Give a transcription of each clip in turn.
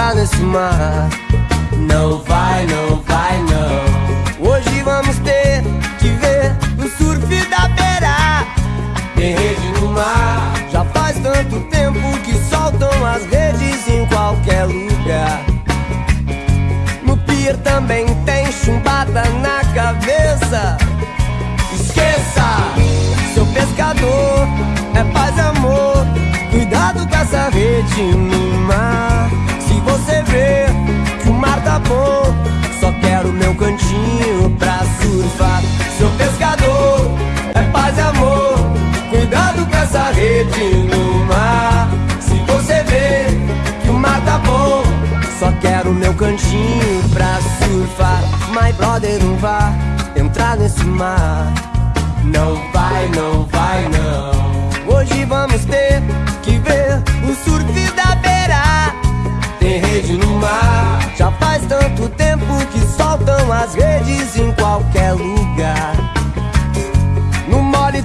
entrar nesse mar. Não vai, não vai, não. Hoje vamos ter que ver o surf da beira. Tem rede no mar. Já faz tanto tempo que soltam as redes em qualquer lugar. No pier também tem chumbada na cabeça. Esqueça, seu pescador é paz e amor. Cuidado com essa rede no rede no mar. Se você vê que o mar tá bom, só quero meu cantinho pra surfar. My brother não vai entrar nesse mar. Não vai, não vai, não. Hoje vamos ter que ver o surf da beira. Tem rede no mar. Já faz tanto tempo que soltam as redes em qualquer lugar.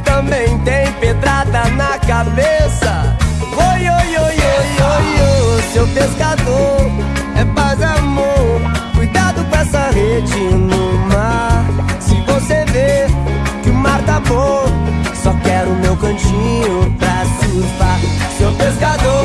Também tem pedrada na cabeça. Oi, oi, oi, oi, oi, oi, seu pescador é paz amor. Cuidado com essa rede no mar. Se você vê que o mar tá bom, só quero meu cantinho pra surfar. Seu pescador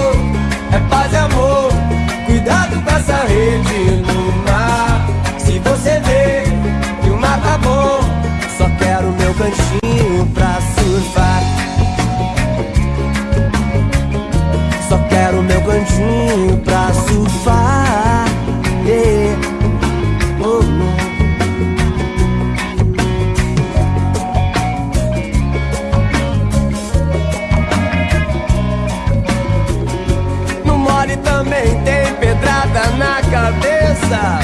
cabeça.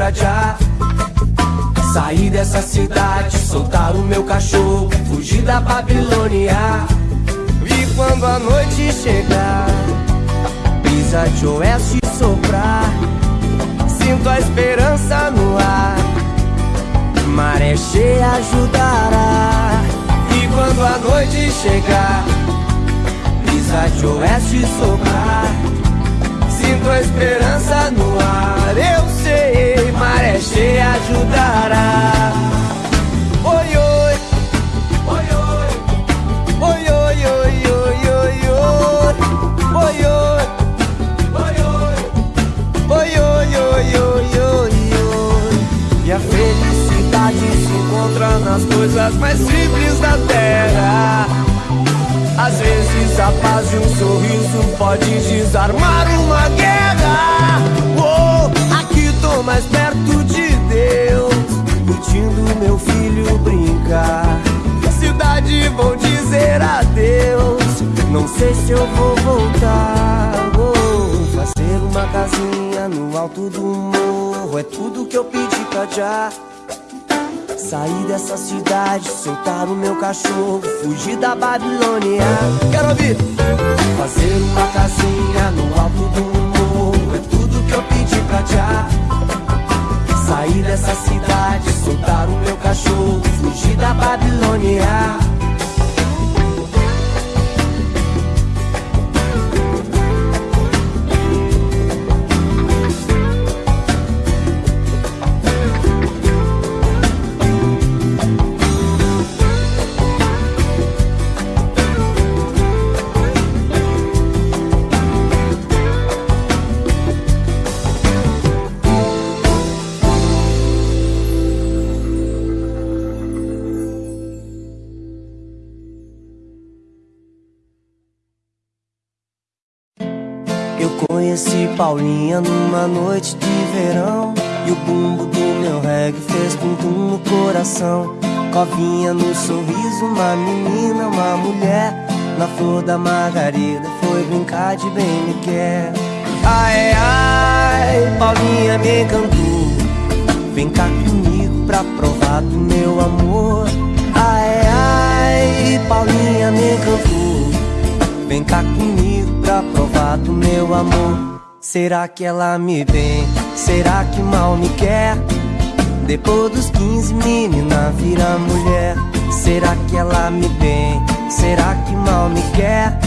Pra já. Sair dessa cidade, soltar o meu cachorro, fugir da Babilônia. E quando a noite chegar, brisa de oeste soprar, sinto a esperança no ar. Maré cheia ajudará. E quando a noite chegar, brisa de oeste soprar, Sinto a esperança no ar. Eu sei, maré cheia ajudará. Oi, oi Oi, oi. Oi, oi, oi, oi, oi, oi Oi, oi. Oi, oi. Oi, oi, oi, oi, oi, oi. E a felicidade se encontra nas coisas mais simples da terra. Às vezes a paz de um sorriso pode desarmar uma guerra. Oh, aqui tô mais perto de Deus, curtindo meu filho brincar. Cidade vou dizer adeus, não sei se eu vou voltar. Vou fazer uma casinha no alto do morro, é tudo que eu pedi pra já. Sair dessa cidade, soltar o meu cachorro, fugir da Babilônia. Quero ouvir! Fazer uma casinha no alto do morro, é tudo que eu pedi pra já. Sair dessa cidade, soltar o meu cachorro, fugir da Babilônia. Paulinha numa noite de verão. E o bumbo do meu reggae fez tum-tum no coração. Covinha no sorriso, uma menina, uma mulher. Na flor da margarida foi brincar de bem me quer. Ai, ai, Paulinha me encantou. Vem cá comigo pra provar do meu amor. Ai, ai, Paulinha me encantou. Vem cá comigo pra provar do meu amor Será que ela me vem? Será que mal me quer? Depois dos 15, menina vira mulher. Será que ela me vem? Será que mal me quer?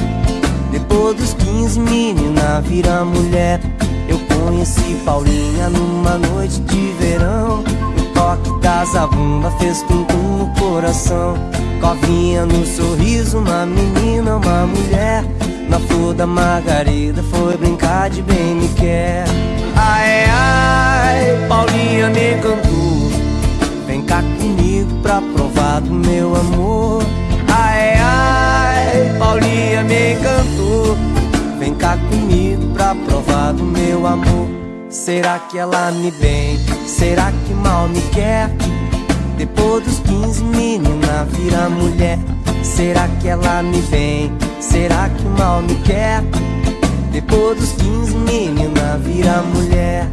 Depois dos 15, menina vira mulher. Eu conheci Paulinha numa noite de verão. O toque da zabumba fez tum-tum no coração. Covinha no sorriso, uma menina, uma mulher. Na flor da margarida foi brincar de bem me quer. Ai, ai, Paulinha me encantou Vem cá comigo pra provar do meu amor. Ai, ai, Paulinha me encantou Vem cá comigo pra provar do meu amor. Será que ela me bem? Será que mal me quer? Depois dos 15, menina vira mulher Será que ela me vem? Será que mal me quer? Depois dos 15, menina vira mulher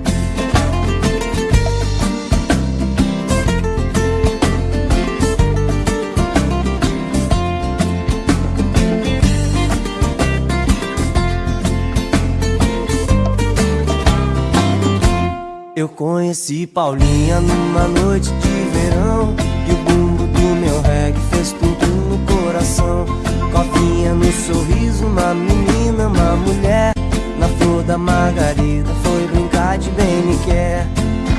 Eu conheci Paulinha numa noite de coração. Covinha no sorriso, uma menina, uma mulher. Na flor da margarida foi brincar de bem me quer.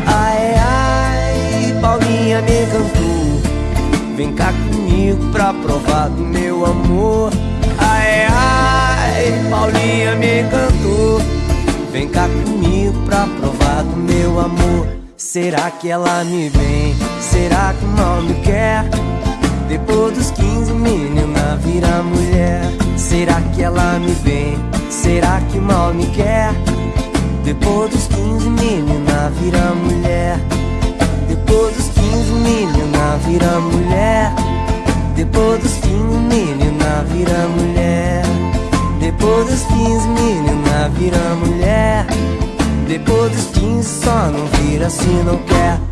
Ai, ai, Paulinha me encantou. Vem cá comigo pra provar do meu amor. Ai, ai, Paulinha me encantou. Vem cá comigo pra provar do meu amor. Será que ela me vem? Será que mal me quer? Depois dos 15, menina vira mulher. Será que ela me vem? Será que mal me quer? Depois dos 15, menina vira mulher. Depois dos 15, menina vira mulher. Depois dos 15, menina vira mulher. Depois dos 15, menina vira mulher. Depois dos 15 só não vira se não quer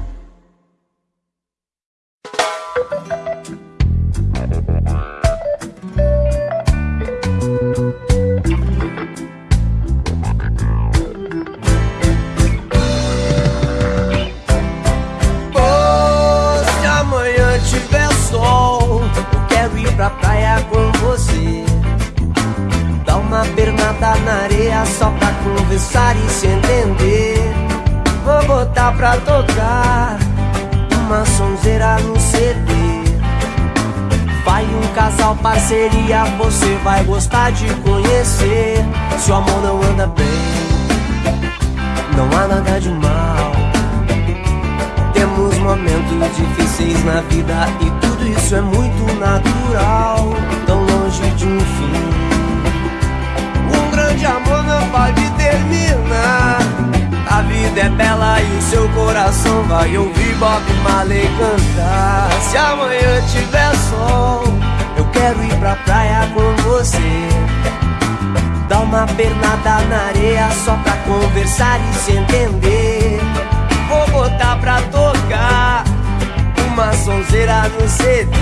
parceria Você vai gostar de conhecer Se o amor não anda bem Não há nada de mal Temos momentos difíceis na vida e tudo isso é muito natural, tão longe de um fim. Um grande amor não pode terminar. A vida é bela e o seu coração vai ouvir Bob Marley cantar. Se amanhã tiver sol, quero ir pra praia com você. Dar uma pernada na areia só pra conversar e se entender. Vou botar pra tocar uma sonzeira no CD.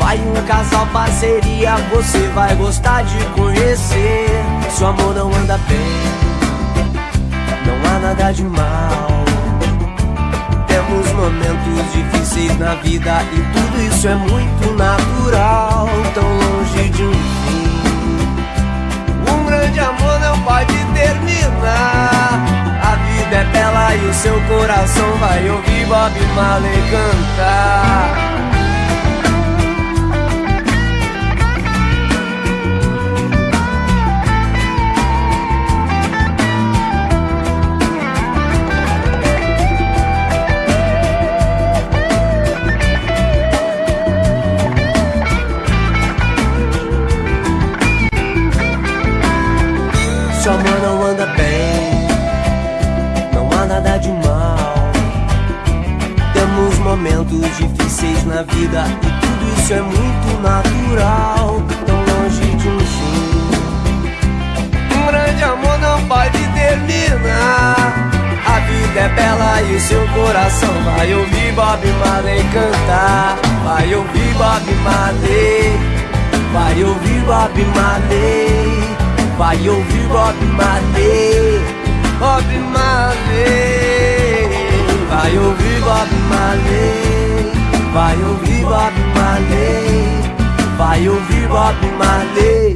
Vai um casal parceria, você vai gostar de conhecer. Seu amor não anda bem, não há nada de mal. Temos momentos difíceis na vida e tudo isso é muito natural. Tão longe de um fim. Um grande amor não pode terminar vida é bela e o seu coração vai ouvir Bob Marley cantar. Na vida e tudo isso é muito natural. Tão longe de um fim. Um grande amor não pode terminar. A vida é bela e o seu coração vai ouvir Bob Marley cantar. Vai ouvir Bob Marley. Vai ouvir Bob Marley. Vai ouvir Bob Marley. Bob Marley Vai ouvir Bob Marley Vai ouvir Bob Marley Vai ouvir Bob Marley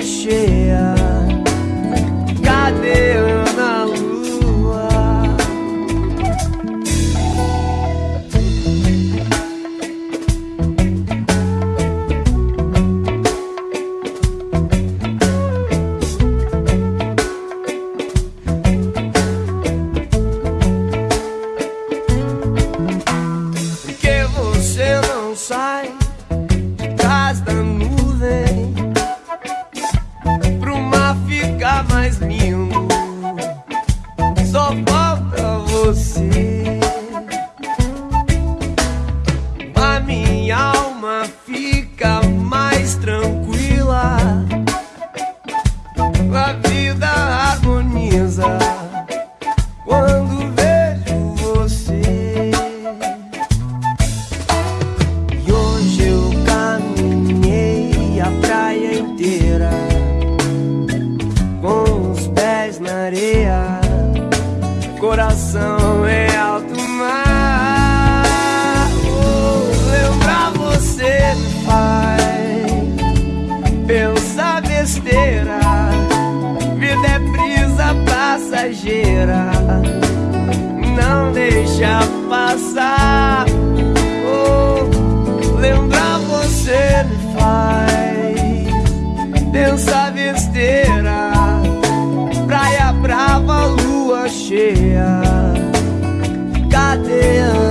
lua cheia. Coração em alto mar. Oh, lembrar você me faz pensar besteira. Vida é brisa passageira, não deixa passar. Oh, lembrar você me faz pensar besteira. Praia brava, lua cheia. real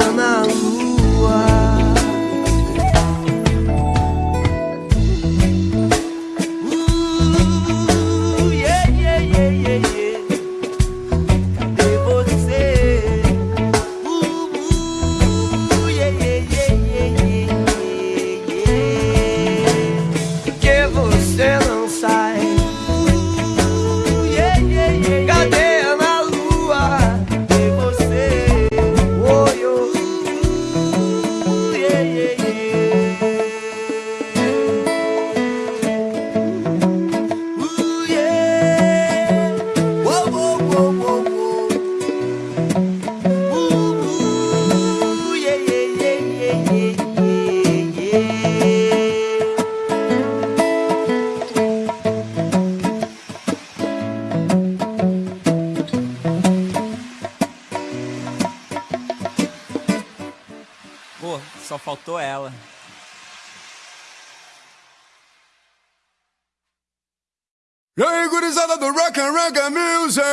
E aí, gurizada do Rock and Reggae Music?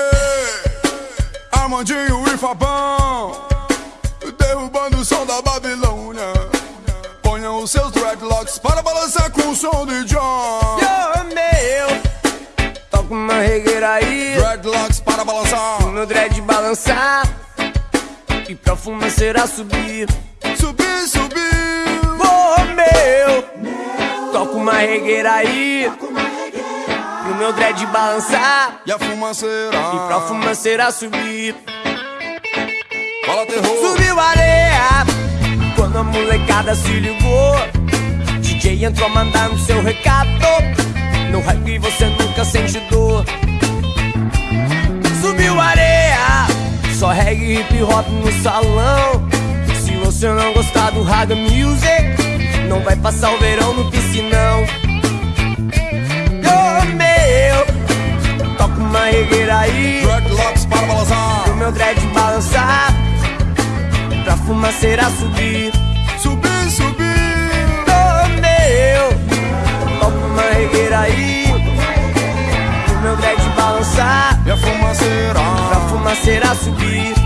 Armandinho e Fabão Derrubando o som da Babilônia. Ponham os seus dreadlocks para balançar com o som de John. Yo, meu, toca uma regueira aí, Dreadlocks para balançar. O meu dread balançar e pra fumaceira subir. Subir, subir. Ô, meu, toca uma regueira aí, e o meu dread balançar E a fumaceira e pra fumaceira subir. Fala terror Subiu a areia quando a molecada se ligou. DJ entrou mandando seu recado. No reggae você nunca sente dor. Subiu a areia, só reggae e hip hop no salão. Se você não gostar do Raga Music, não vai passar o verão no piscinão. Uma regueira aí. Dreadlocks para balançar pro meu dread balançar Pra fumaceira subir. Subir, subir. Ô meu Toca uma regueira aí. Pro meu dread balançar E a fumaceira. Pra fumaceira subir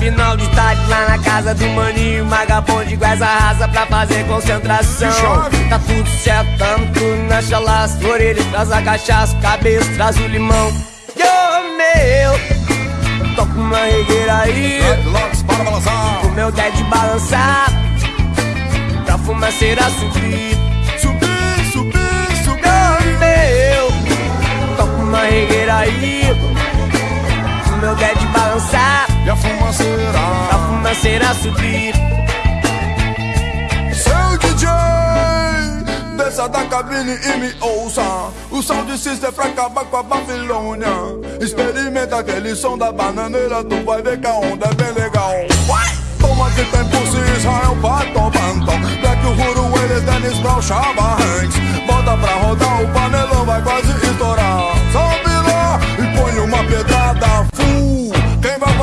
Final de tarde lá na casa do maninho Magabonde com essa raça pra fazer concentração. Tá tudo certo, tamo tudo na chalaça Orelha traz a cachaça, cabeça traz o limão. Ô meu Toca uma regueira aí. Dreadlocks para balançar. O meu dead balançar Pra fumaceira subir. Subir, subir, subir. Ô meu Toca uma regueira aí. O meu dead balançar a fumaceira Pra fumaceira subir Seu DJ, desça da cabine e me ouça. O sound system pra acabar com a Babilônia. Experimenta aquele som da bananeira, tu vai ver que a onda é bem legal. Vai! Toma que tem si, Israel, Pato, Banton. Black Uhuru, eles, Dennis Brown, Chava Hanks. Bota pra rodar, o panelão vai quase estourar.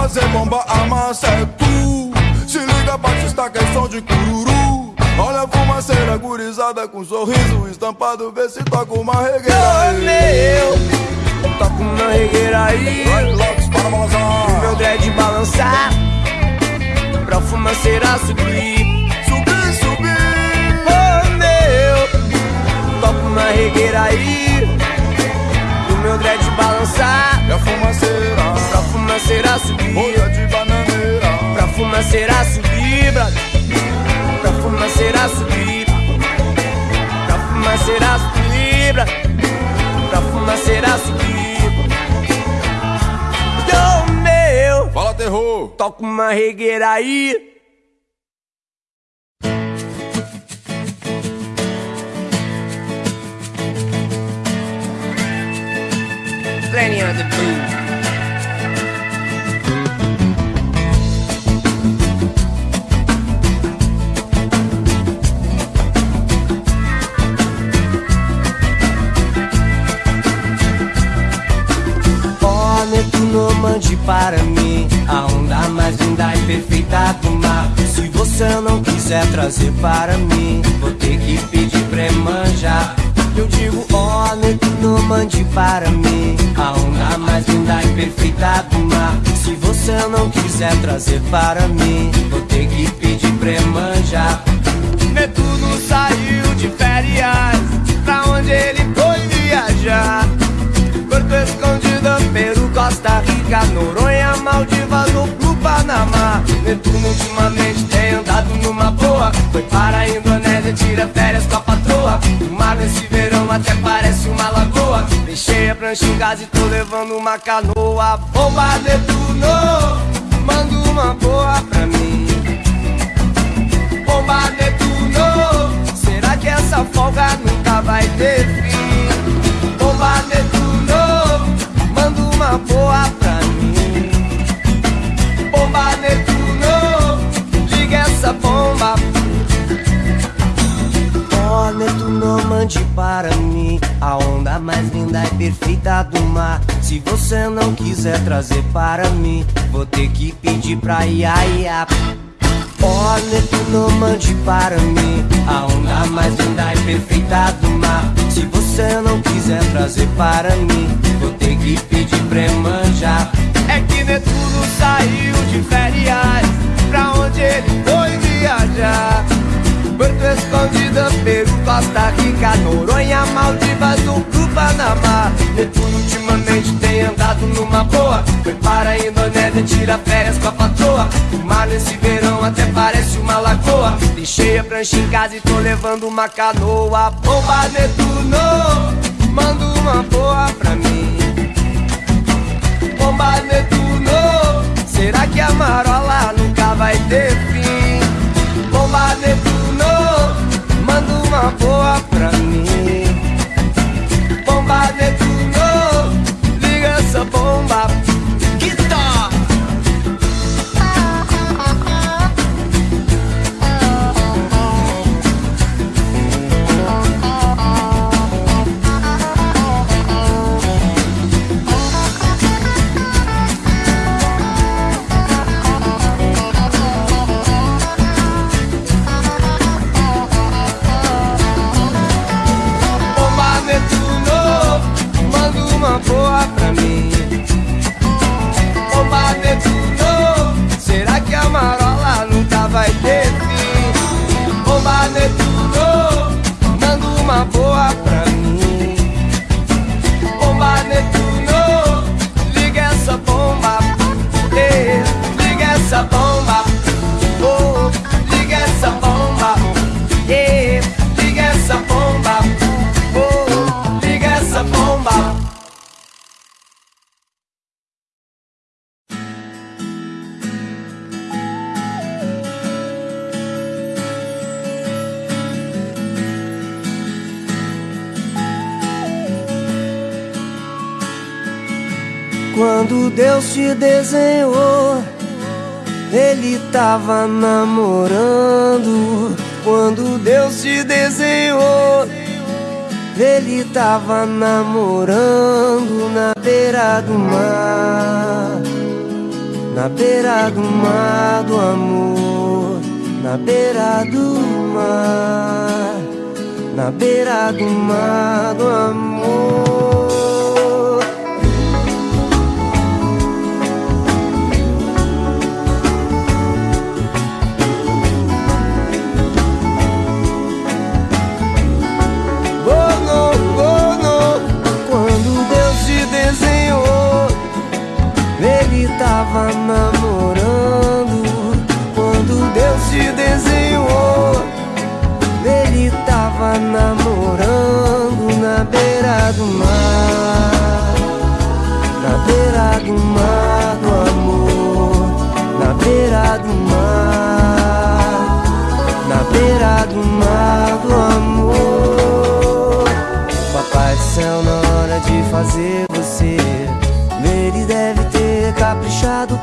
Fazer bomba, a massa é tu. Se liga, Batista, que é som de cururu. Olha a fumaceira gurizada com sorriso estampado, vê se toca uma regueira. Ô aí. meu Toca uma regueira aí Dreadlocks para O meu balançar. dread balançar Pra fumaceira subir Subir, subir. Ô meu Toca uma regueira aí balançar. E a fumaceira. Pra fumaceira subir Folha de bananeira. Pra fumaceira subir, brother Pra fumaceira subir Pra fumaceira subir, brother Pra fumaceira subir Yo, meu. Fala terror. Toca uma regueira aí the não mande para mim a onda mais linda e perfeita do mar. Se você não quiser trazer para mim, vou ter que pedir pra manjar. Eu digo, ó, oh, não mande para mim a onda mais linda e perfeita do mar. Se você não quiser trazer para mim, vou ter que pedir pra manjar. Netuno saiu de férias, pra onde ele foi viajar? Porto Escondido, Peru, Costa Rica, Noronha, Maldivas pro Panamá. Netuno ultimamente tem andado numa boa. Foi para a Indonésia, tira férias com a patroa. O mar nesse verão até parece uma lagoa. Deixei a prancha em casa e tô levando uma canoa. Bomba Netuno, manda uma boa pra mim. Bomba Netuno, será que essa folga nunca vai ter fim? Oh, Netuno, mande para mim a onda mais linda e perfeita do mar. Se você não quiser trazer para mim, vou ter que pedir pra Iaia. Oh, Netuno, mande para mim a onda mais linda e perfeita do mar. Se você não quiser trazer para mim, vou ter que pedir pra manjar. É que Netuno saiu de férias, pra onde ele foi viajar? Porto Escondida, Peru, Costa Rica, Noronha, Maldivas pro Panamá. Netuno ultimamente tem andado numa boa. Foi para a Indonésia, tira férias com a patroa. O mar nesse verão até parece uma lagoa. Deixei a prancha em casa e tô levando uma canoa. Bomba Netuno, manda uma boa pra mim. Bomba Netuno, será que a marola nunca vai ter fim? Uma boa pra mim. Bomba Netuno, liga essa bomba. pra mim. Deus te desenhou, Ele tava namorando. Quando Deus te desenhou, Ele tava namorando na beira do mar. Na beira do mar do amor, na beira do mar, na beira do mar do amor. Tava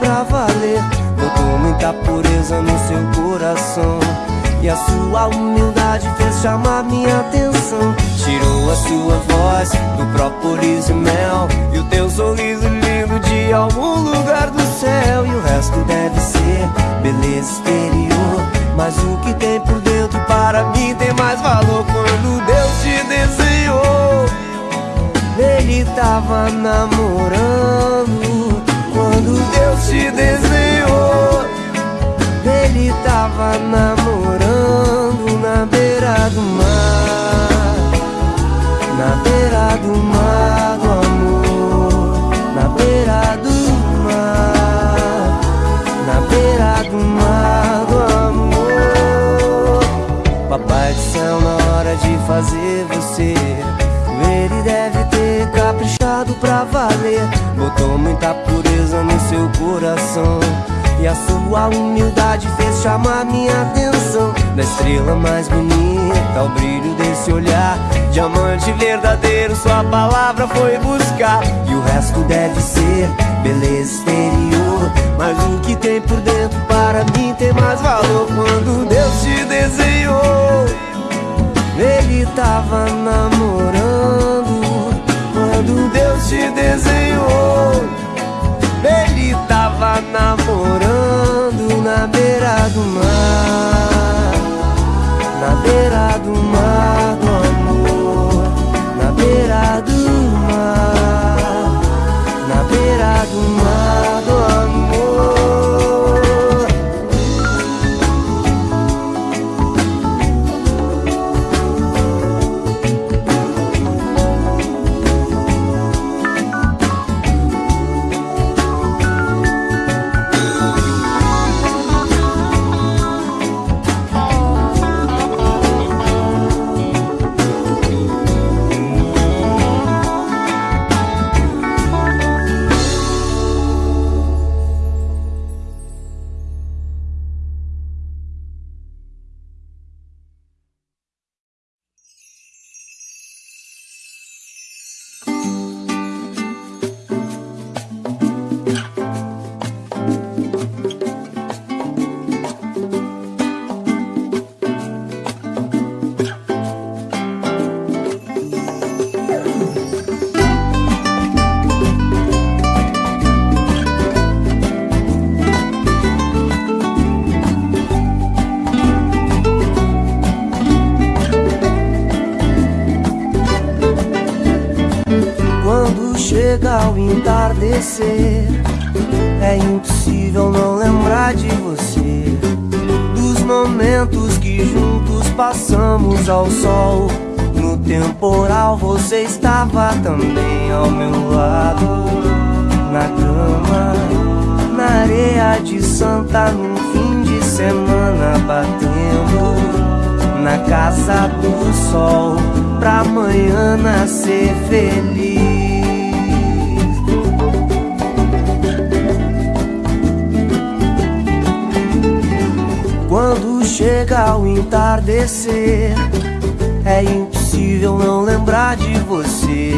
pra valer. Botou muita pureza no seu coração. E a sua humildade fez chamar minha atenção. Tirou a sua voz do própolis e mel. E o teu sorriso lindo de algum lugar do céu. E o resto deve ser beleza exterior. Mas o que tem por dentro para mim tem mais valor quando Deus te desenhou. Ele tava namorando Deus te desenhou. Ele tava namorando na beira do mar, na beira do mar do amor, na beira do mar, na beira do mar do amor. Papai do céu, na hora de fazer você, valer. Botou muita pureza no seu coração. E a sua humildade fez chamar minha atenção. Da estrela mais bonita ao brilho desse olhar. Diamante verdadeiro, sua palavra foi buscar. E o resto deve ser beleza exterior. Mas o que tem por dentro para mim tem mais valor. Quando Deus te desenhou Ele tava namorando Te desenhou. Ele tava namorando na beira do mar. Na beira do mar do amor. Na beira do ao entardecer, é impossível não lembrar de você. Dos momentos que juntos passamos ao sol. No temporal você estava também ao meu lado. Na grama, na areia de Santa, num fim de semana batendo. Na casa do sol, pra amanhã nascer feliz. Chega o entardecer, é impossível não lembrar de você.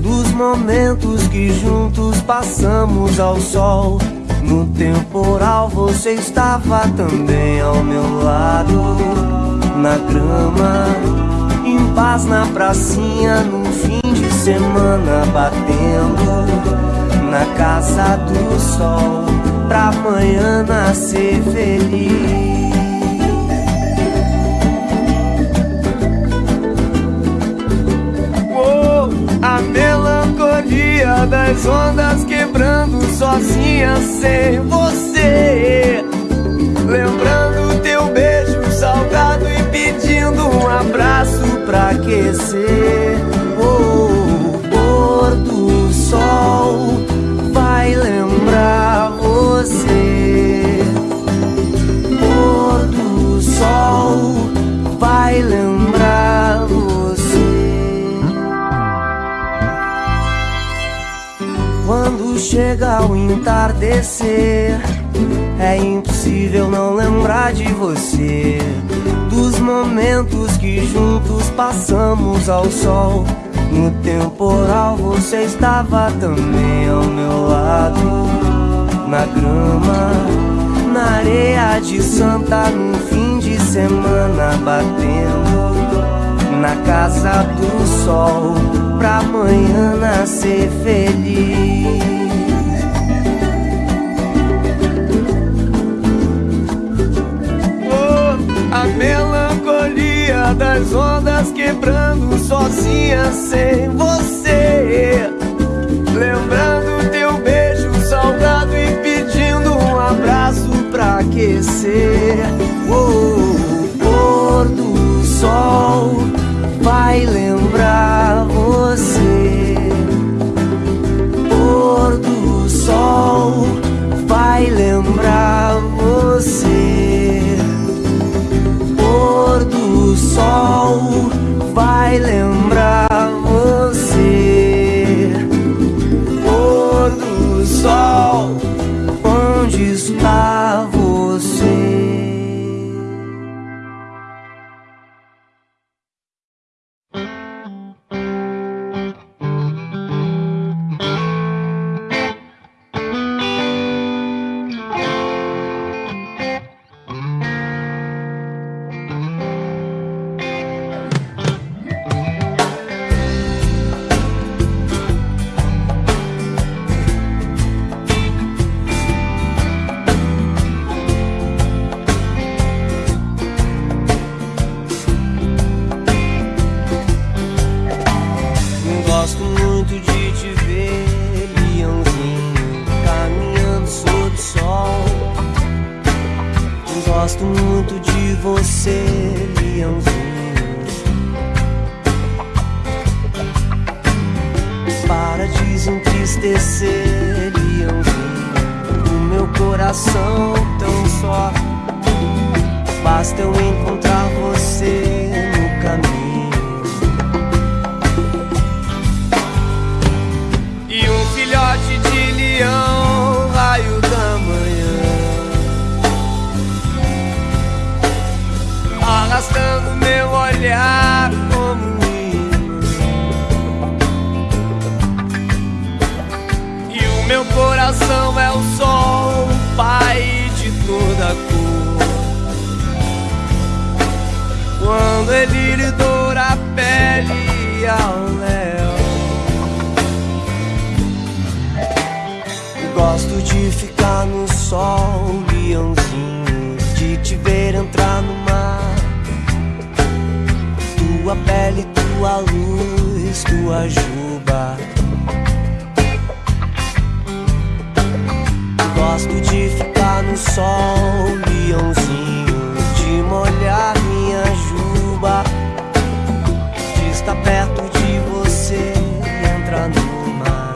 Dos momentos que juntos passamos ao sol. No temporal você estava também ao meu lado. Na grama, em paz na pracinha, no fim de semana batendo. Na casa do sol, pra amanhã nascer feliz. Das ondas quebrando sozinha sem você. Lembrando teu beijo salgado e pedindo um abraço pra aquecer. chega ao entardecer. É impossível não lembrar de você, dos momentos que juntos passamos ao sol. No temporal você estava também ao meu lado, na grama, na areia de Santa, no fim de semana batendo na casa do sol, pra amanhã nascer feliz. melancolia das ondas quebrando sozinha sem você. Lembrando teu beijo salgado e pedindo um abraço pra aquecer. Oh. Meu coração é o sol, pai de toda cor. Quando ele lhe doura a pele ao léu. Gosto de ficar no sol, leãozinho, de te ver entrar no mar. Tua pele, tua luz, tua juba Gosto de ficar no sol, leãozinho, de molhar minha juba. De estar perto de você e entrar no mar.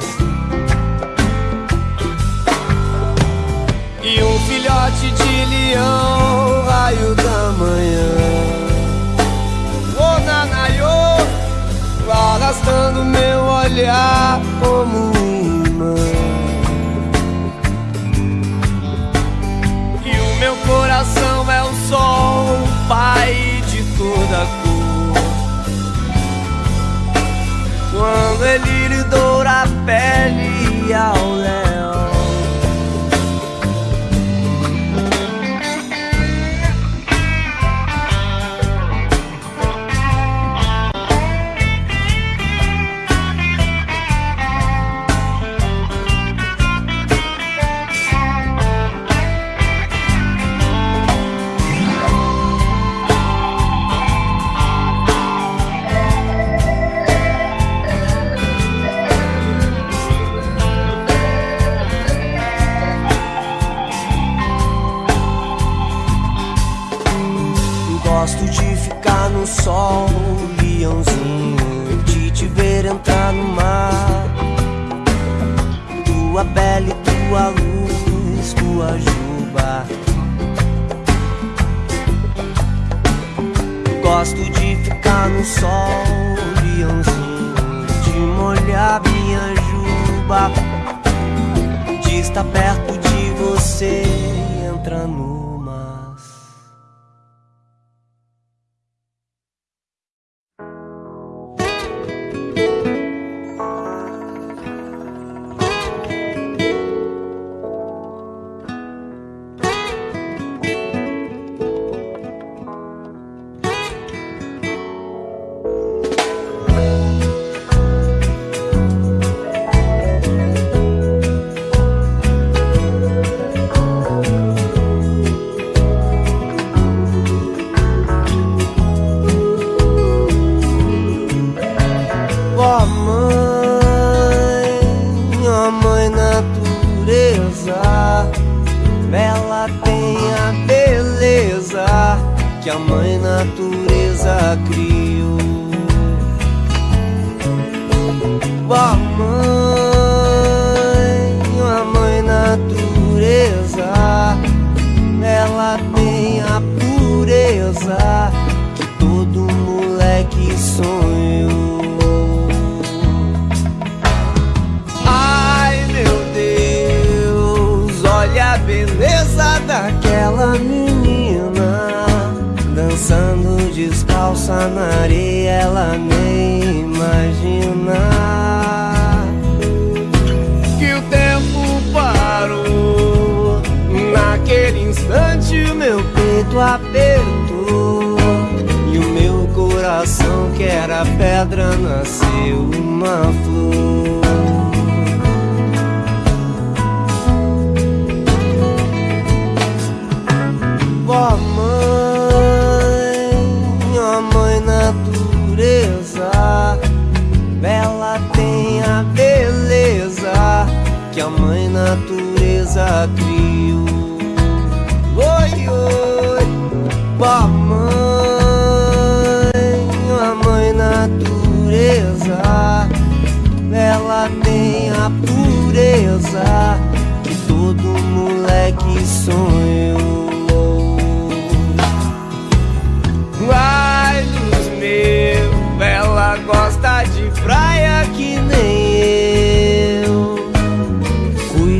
E um filhote de leão, raio da manhã. Oh, Nanayô, arrastando meu olhar como pai de toda cor. Quando ele doura a pele ao léu.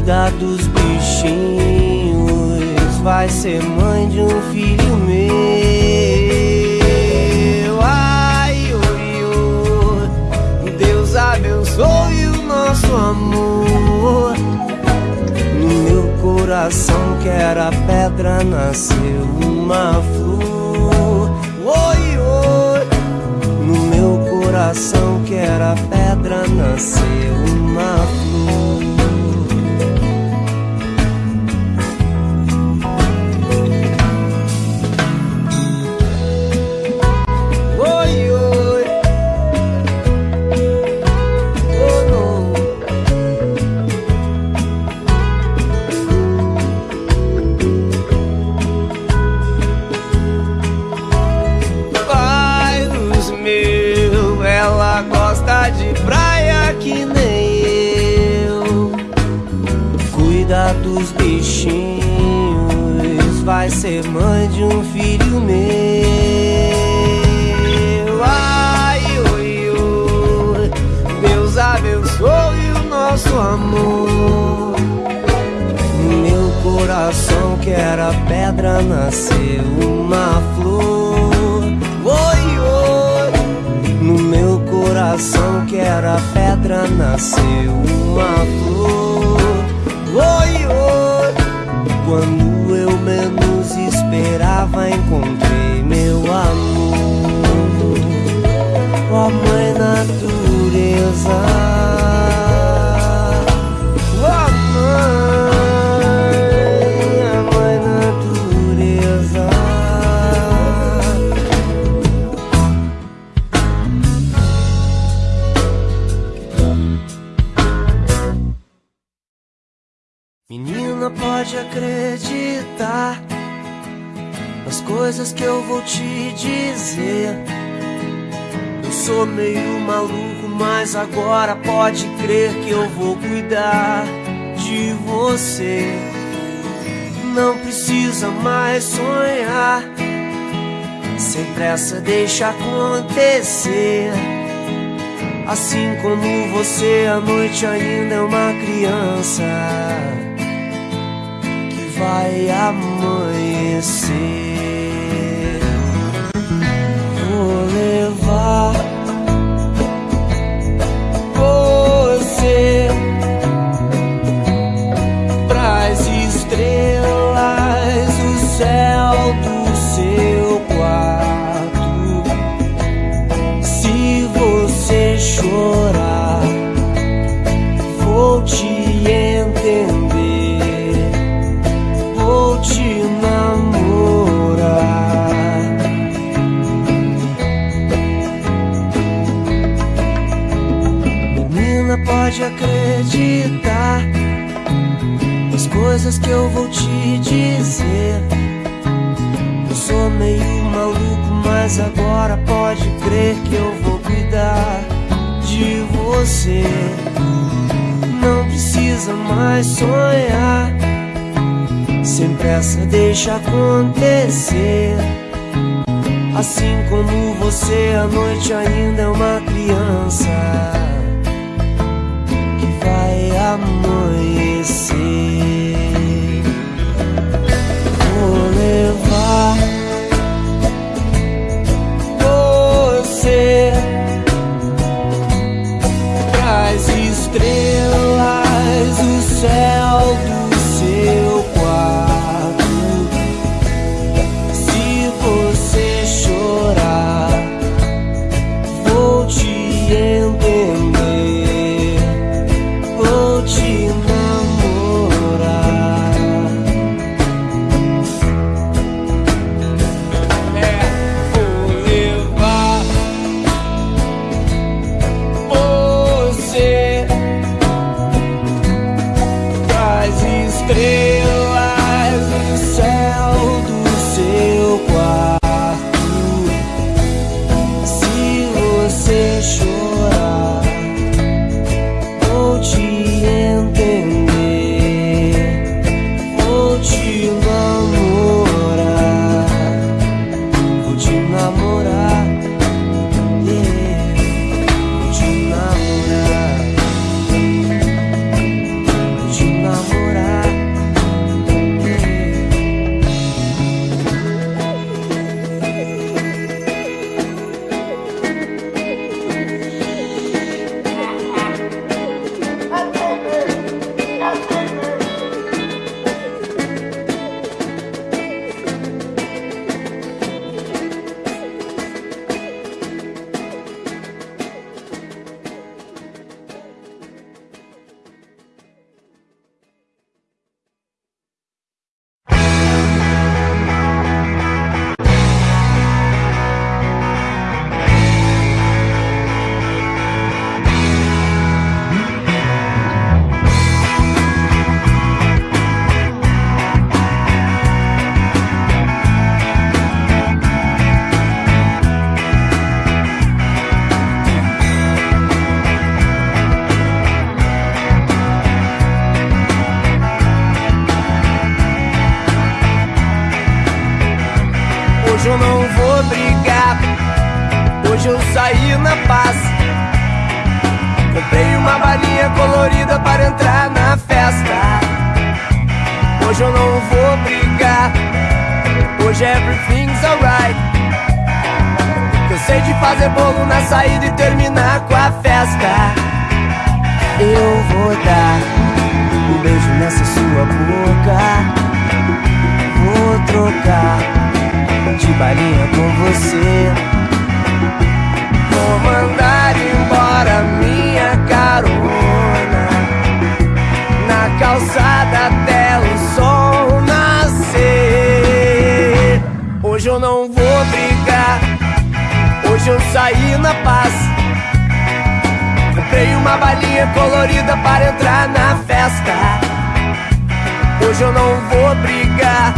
Cuida dos bichinhos, vai ser mãe de um filho meu. Ai, oi, oi, Deus abençoe o nosso amor. No meu coração que era pedra nasceu uma flor. Oi, oi, no meu coração que era pedra nasceu uma flor. Vai ser mãe de um filho meu. Ai, oi, oi, Deus abençoe o nosso amor. Meu coração que era pedra nasceu uma flor. Oi, oi, no meu coração que era pedra nasceu uma flor. Oi, oi, quando eu menos esperava, encontrei meu amor. Ó oh, mãe natureza. Sou meio maluco, mas agora pode crer que eu vou cuidar de você. Não precisa mais sonhar, sem pressa deixa acontecer. Assim como você, a noite ainda é uma criança vai amanhecer. Vou levar pode acreditar nas coisas que eu vou te dizer. Eu sou meio maluco, mas agora pode crer que eu vou cuidar de você. Não precisa mais sonhar. Sem pressa, deixa acontecer. Assim como você, a noite ainda é uma criança vai everything's alright. Cansei de fazer bolo na saída e terminar com a festa. Eu vou dar um beijo nessa sua boca. Vou trocar de balinha com você. Vou mandar eu não vou brigar, hoje eu saí na paz. Comprei uma balinha colorida para entrar na festa. Hoje eu não vou brigar.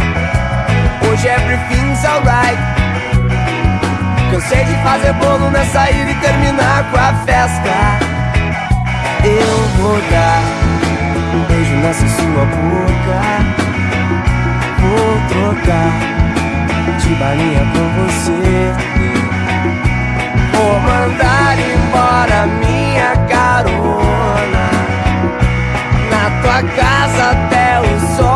Hoje everything's alright. Cansei de fazer bolo na saída e terminar com a festa. Eu vou dar um beijo nessa sua boca. Vou trocar de balinha com você. Vou mandar embora minha carona na tua casa até o sol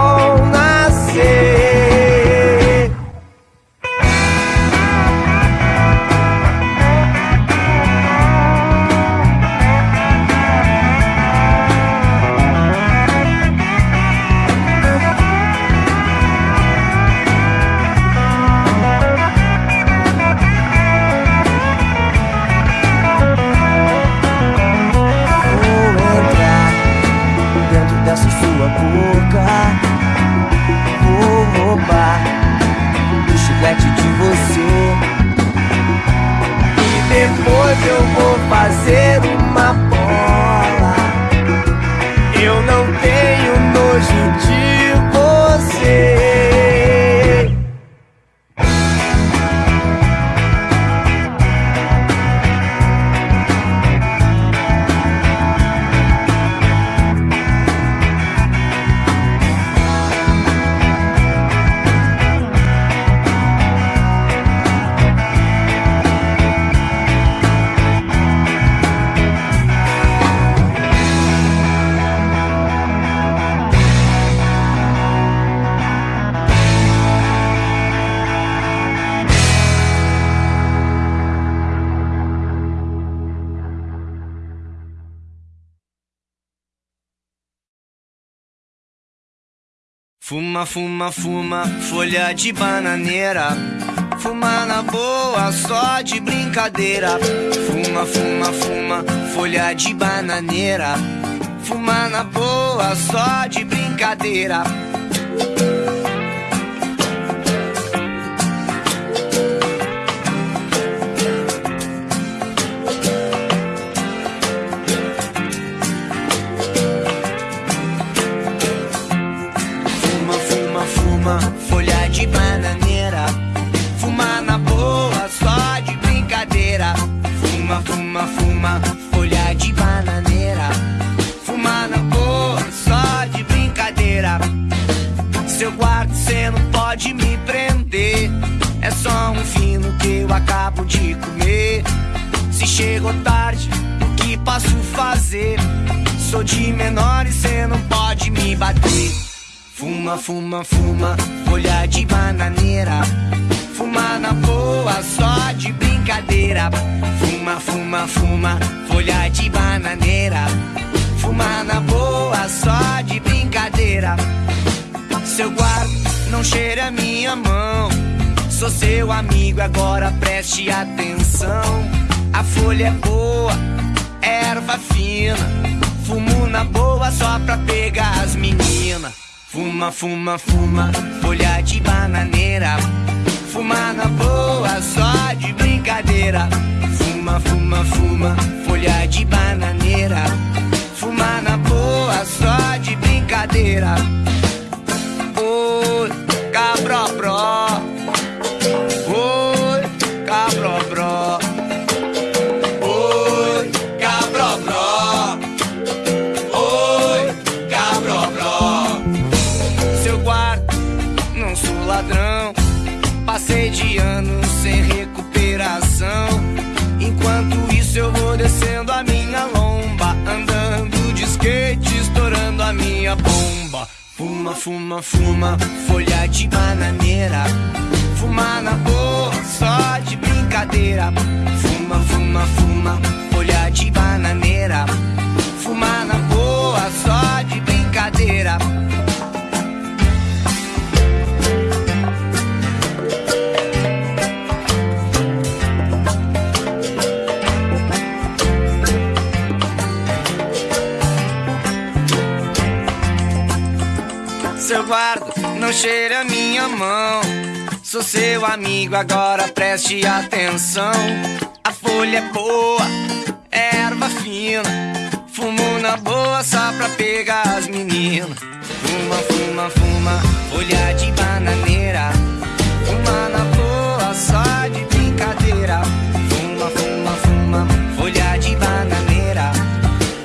Fuma, fuma, fuma, folha de bananeira. Fuma na boa, só de brincadeira. Fuma, fuma, fuma, folha de bananeira. Fuma na boa, só de brincadeira. Fuma, folha de bananeira. Fuma na boa, só de brincadeira. Fuma, fuma, fuma, folha de bananeira. Fuma na boa, só de brincadeira. Se eu guardo, cê não pode me prender. É só um fino que eu acabo de comer. Se chegou tarde, o que posso fazer? Sou de menor e cê não pode me bater. Fuma, fuma, fuma, folha de bananeira. Fuma na boa, só de brincadeira. Fuma, fuma, fuma, folha de bananeira. Fuma na boa, só de brincadeira. Seu guarda, não cheira minha mão. Sou seu amigo, agora preste atenção. A folha é boa, erva fina. Fumo na boa só pra pegar as meninas. Fuma, fuma, fuma, folha de bananeira. Fuma na boa, só de brincadeira. Fuma, fuma, fuma, folha de bananeira. Fuma na boa, só de brincadeira. Oi, cabrobró. Oi, cabrobró. Oi, Fuma, fuma, fuma, folha de bananeira. Fuma na boa, só de brincadeira. Fuma, fuma, fuma, folha de bananeira. Fuma na boa, só de brincadeira. Seu guarda, não cheire a minha mão. Sou seu amigo, agora preste atenção. A folha é boa, é erva fina. Fumo na boa só pra pegar as meninas. Fuma, fuma, fuma, folha de bananeira. Fuma na boa só de brincadeira. Fuma, fuma, fuma, folha de bananeira.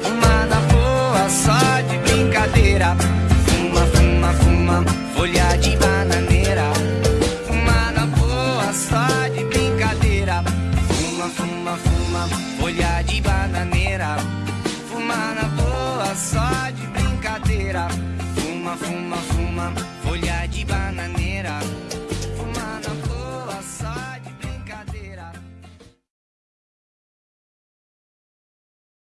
Fuma na boa só de brincadeira.